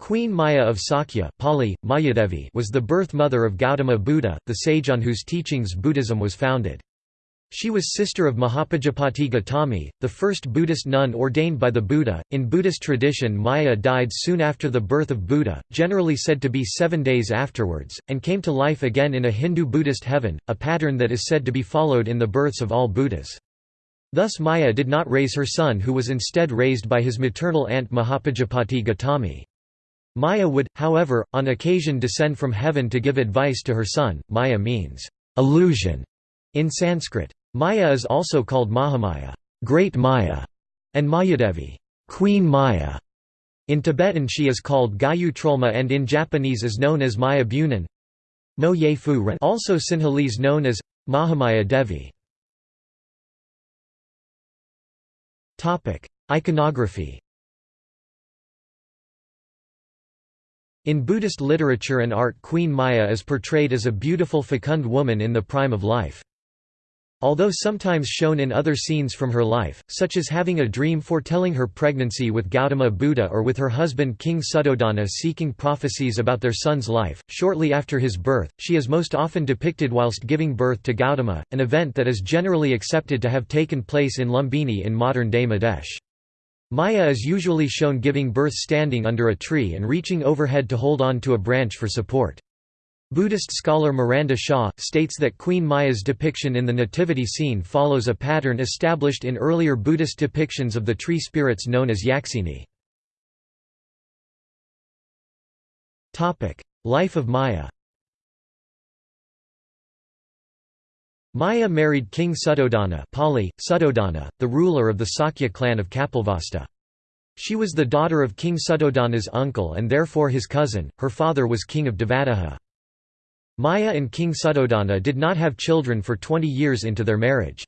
Queen Maya of Sakya Pali, Mayadevi was the birth mother of Gautama Buddha, the sage on whose teachings Buddhism was founded. She was sister of Mahapajapati Gautami, the first Buddhist nun ordained by the Buddha. In Buddhist tradition, Maya died soon after the birth of Buddha, generally said to be seven days afterwards, and came to life again in a Hindu Buddhist heaven, a pattern that is said to be followed in the births of all Buddhas. Thus Maya did not raise her son who was instead raised by his maternal aunt Mahapajapati Gautami. Maya would, however, on occasion descend from heaven to give advice to her son. Maya means illusion in Sanskrit. Maya is also called Mahamaya, Great Maya, and Mayadevi, Queen Maya. In Tibetan she is called Gayu Trolma and in Japanese is known as Maya Bunin. Mo Ye Fu Ren also Sinhalese known as Mahamaya Devi. Topic: Iconography In Buddhist literature and art Queen Maya is portrayed as a beautiful fecund woman in the prime of life. Although sometimes shown in other scenes from her life, such as having a dream foretelling her pregnancy with Gautama Buddha or with her husband King Suddhodana seeking prophecies about their son's life, shortly after his birth, she is most often depicted whilst giving birth to Gautama, an event that is generally accepted to have taken place in Lumbini in modern-day Madhya. Maya is usually shown giving birth standing under a tree and reaching overhead to hold on to a branch for support. Buddhist scholar Miranda Shaw, states that Queen Maya's depiction in the nativity scene follows a pattern established in earlier Buddhist depictions of the tree spirits known as Yaksini. Life of Maya Maya married King Suddhodana, Pali, Suddhodana, the ruler of the Sakya clan of Kapilavastu. She was the daughter of King Suddhodana's uncle and therefore his cousin, her father was king of Devadaha. Maya and King Suddhodana did not have children for 20 years into their marriage.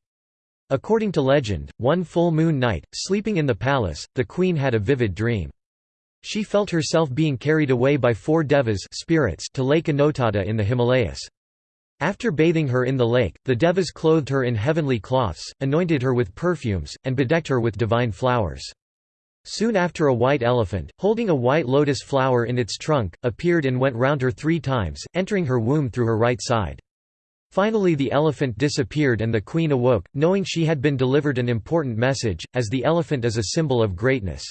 According to legend, one full moon night, sleeping in the palace, the queen had a vivid dream. She felt herself being carried away by four devas spirits to Lake Anotatta in the Himalayas. After bathing her in the lake, the devas clothed her in heavenly cloths, anointed her with perfumes, and bedecked her with divine flowers. Soon after a white elephant, holding a white lotus flower in its trunk, appeared and went round her three times, entering her womb through her right side. Finally the elephant disappeared and the queen awoke, knowing she had been delivered an important message, as the elephant is a symbol of greatness.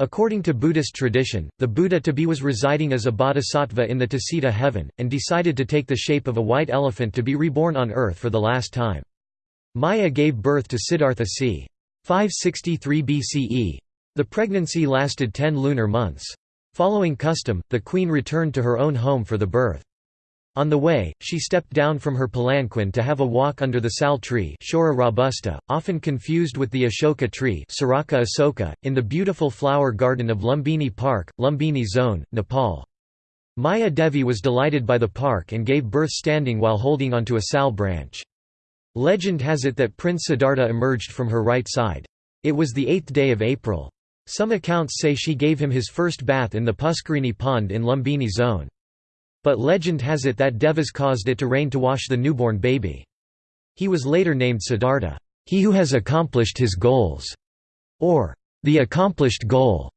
According to Buddhist tradition, the Buddha to be was residing as a bodhisattva in the Tusita heaven, and decided to take the shape of a white elephant to be reborn on earth for the last time. Maya gave birth to Siddhartha c. 563 BCE. The pregnancy lasted ten lunar months. Following custom, the queen returned to her own home for the birth. On the way, she stepped down from her palanquin to have a walk under the sal tree Shorea robusta, often confused with the Ashoka tree Saraca asoca, in the beautiful flower garden of Lumbini Park, Lumbini Zone, Nepal. Maya Devi was delighted by the park and gave birth standing while holding onto a sal branch. Legend has it that Prince Siddhartha emerged from her right side. It was the eighth day of April. Some accounts say she gave him his first bath in the Puskarini pond in Lumbini zone. But legend has it that devas caused it to rain to wash the newborn baby. He was later named Siddhartha, he who has accomplished his goals, or the accomplished goal.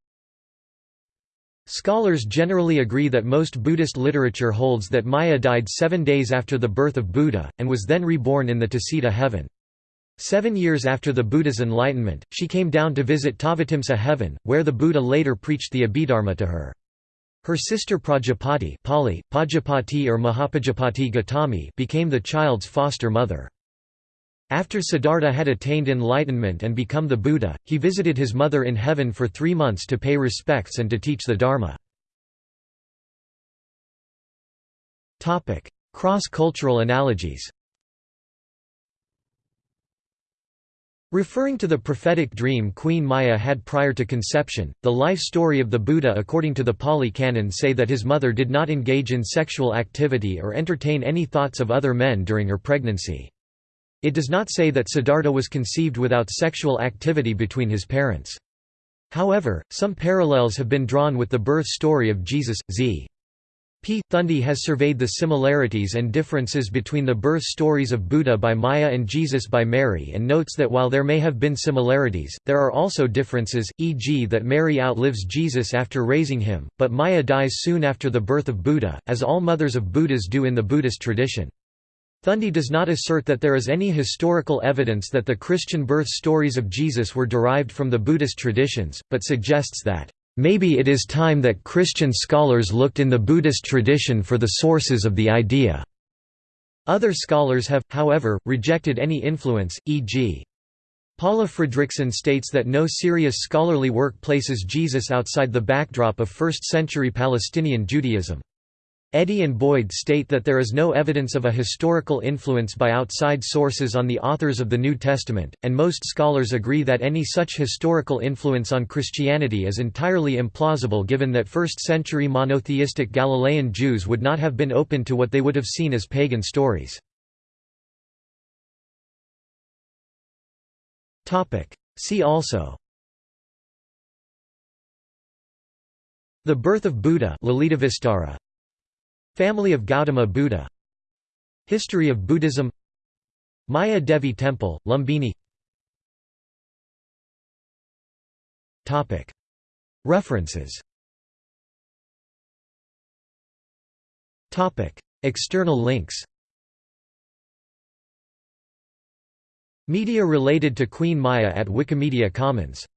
Scholars generally agree that most Buddhist literature holds that Maya died seven days after the birth of Buddha, and was then reborn in the Tusita heaven. Seven years after the Buddha's enlightenment, she came down to visit Tavatimsa heaven, where the Buddha later preached the Abhidharma to her. Her sister Prajapati Pali, Pajapati or Mahapajapati Gautami became the child's foster mother. After Siddhartha had attained enlightenment and become the Buddha, he visited his mother in heaven for three months to pay respects and to teach the Dharma. Cross-cultural analogies Referring to the prophetic dream Queen Maya had prior to conception, the life story of the Buddha according to the Pali Canon say that his mother did not engage in sexual activity or entertain any thoughts of other men during her pregnancy. It does not say that Siddhartha was conceived without sexual activity between his parents. However, some parallels have been drawn with the birth story of Jesus, z. P. Thundy has surveyed the similarities and differences between the birth stories of Buddha by Maya and Jesus by Mary and notes that while there may have been similarities, there are also differences, e.g. that Mary outlives Jesus after raising him, but Maya dies soon after the birth of Buddha, as all mothers of Buddhas do in the Buddhist tradition. Thundy does not assert that there is any historical evidence that the Christian birth stories of Jesus were derived from the Buddhist traditions, but suggests that Maybe it is time that Christian scholars looked in the Buddhist tradition for the sources of the idea. Other scholars have, however, rejected any influence, e.g. Paula Fredriksen states that no serious scholarly work places Jesus outside the backdrop of 1st-century Palestinian Judaism. Eddy and Boyd state that there is no evidence of a historical influence by outside sources on the authors of the New Testament, and most scholars agree that any such historical influence on Christianity is entirely implausible given that first-century monotheistic Galilean Jews would not have been open to what they would have seen as pagan stories. See also The birth of Buddha Family of Gautama Buddha. History of Buddhism. Maya Devi Temple, Lumbini. References. External links. Media related to Queen Maya at Wikimedia Commons